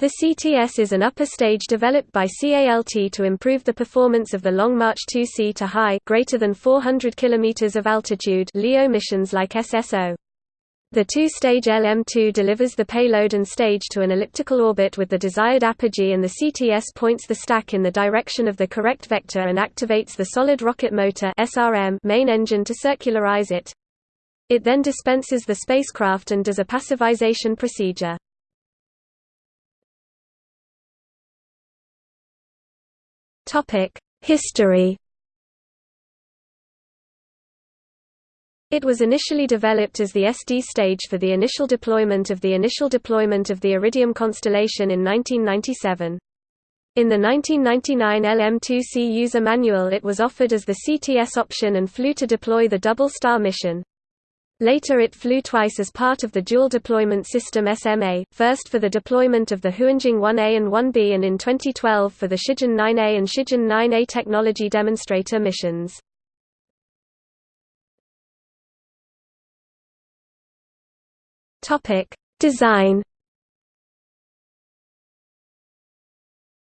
The CTS is an upper stage developed by CALT to improve the performance of the Long March 2C to high greater than 400 km of altitude LEO missions like SSO. The two-stage LM-2 delivers the payload and stage to an elliptical orbit with the desired apogee and the CTS points the stack in the direction of the correct vector and activates the solid rocket motor SRM main engine to circularize it. It then dispenses the spacecraft and does a passivization procedure. History It was initially developed as the SD stage for the initial deployment of the initial deployment of the Iridium constellation in 1997. In the 1999 LM2C user manual it was offered as the CTS option and flew to deploy the Double Star mission. Later it flew twice as part of the Dual Deployment System SMA, first for the deployment of the Huanjing 1A and 1B and in 2012 for the Shijian 9A and Shijian 9A technology demonstrator missions. Design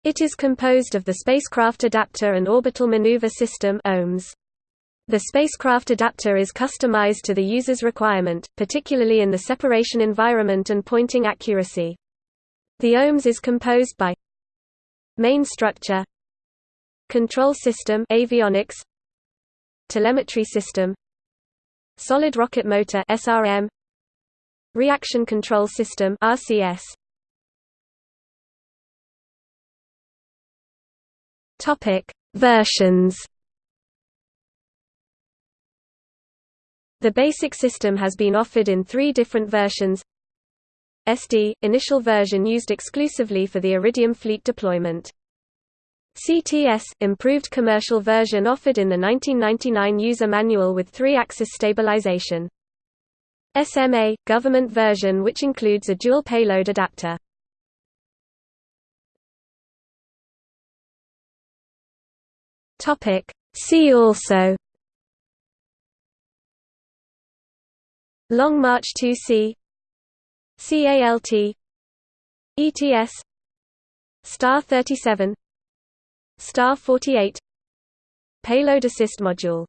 It is composed of the Spacecraft Adapter and Orbital Maneuver System OMS. The spacecraft adapter is customized to the user's requirement, particularly in the separation environment and pointing accuracy. The OMS is composed by main structure control system avionics telemetry system solid rocket motor SRM reaction control system RCS topic versions The basic system has been offered in three different versions SD – initial version used exclusively for the Iridium fleet deployment. CTS – improved commercial version offered in the 1999 user manual with three-axis stabilization. SMA – government version which includes a dual payload adapter. See also Long March 2C CALT ETS Star 37 Star 48 Payload Assist Module